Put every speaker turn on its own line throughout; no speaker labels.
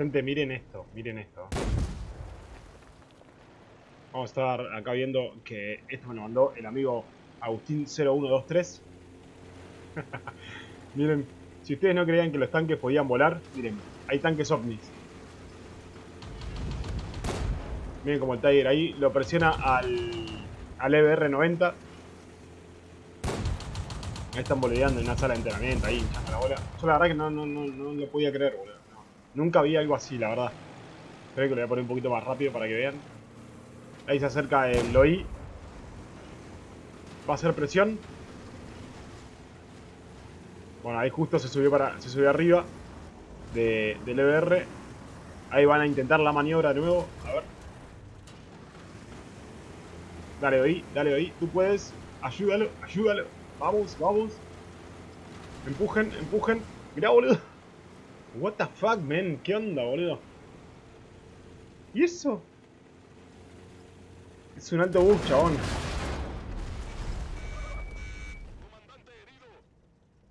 Gente, miren esto, miren esto. Vamos a estar acá viendo que esto me lo mandó el amigo Agustín0123. miren, si ustedes no creían que los tanques podían volar, miren, hay tanques ovnis. Miren como el Tiger ahí lo presiona al, al EBR-90. Ahí están bolideando en una sala de entrenamiento, ahí la bola. Yo la verdad que no, no, no, no lo podía creer, boludo. Nunca vi algo así, la verdad. Creo que lo voy a poner un poquito más rápido para que vean. Ahí se acerca el OI. Va a hacer presión. Bueno, ahí justo se subió para. se subió arriba de, del EBR. Ahí van a intentar la maniobra de nuevo. A ver. Dale, OI, dale, OI. Tú puedes. Ayúdalo, ayúdalo. Vamos, vamos. Empujen, empujen. Mirá, boludo. What the fuck, man. ¿Qué onda, boludo? ¿Y eso? Es un alto bus, chabón.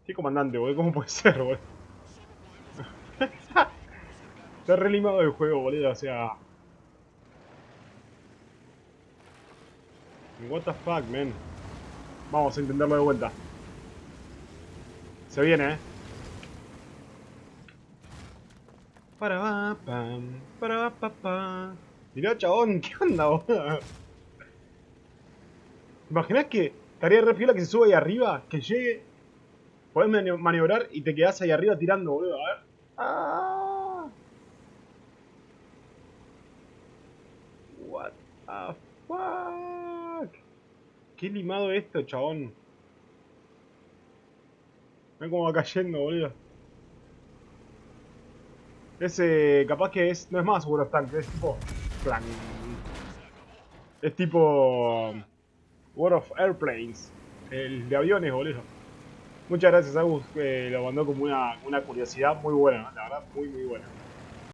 ¿Qué comandante, boludo? ¿Cómo puede ser, boludo? Está re limado el juego, boludo. O sea... What the fuck, man. Vamos a intentarlo de vuelta. Se viene, eh. Para pa, pam, para pa, pa. Mirá, chabón, ¿qué onda, boludo? ¿Imaginás que estaría re piola que se sube ahí arriba? Que llegue, podés mani- maniobrar y te quedás ahí arriba tirando, boludo. A ver. Ah. What the fuck? Qué limado esto, chabón. Mirá cómo va cayendo, boludo. Ese capaz que es. No es más World of Tanks, es tipo. Es tipo. World of Airplanes. El de aviones, boludo. Muchas gracias, Agus, lo mandó como una curiosidad muy buena, la verdad, muy muy buena.